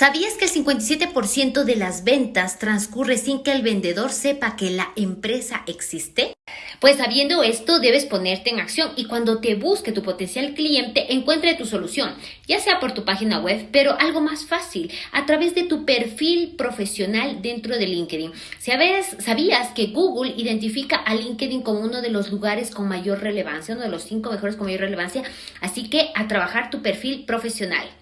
¿Sabías que el 57% de las ventas transcurre sin que el vendedor sepa que la empresa existe? Pues sabiendo esto, debes ponerte en acción y cuando te busque tu potencial cliente, encuentre tu solución, ya sea por tu página web, pero algo más fácil, a través de tu perfil profesional dentro de LinkedIn. ¿Sabes, ¿Sabías que Google identifica a LinkedIn como uno de los lugares con mayor relevancia, uno de los cinco mejores con mayor relevancia? Así que a trabajar tu perfil profesional.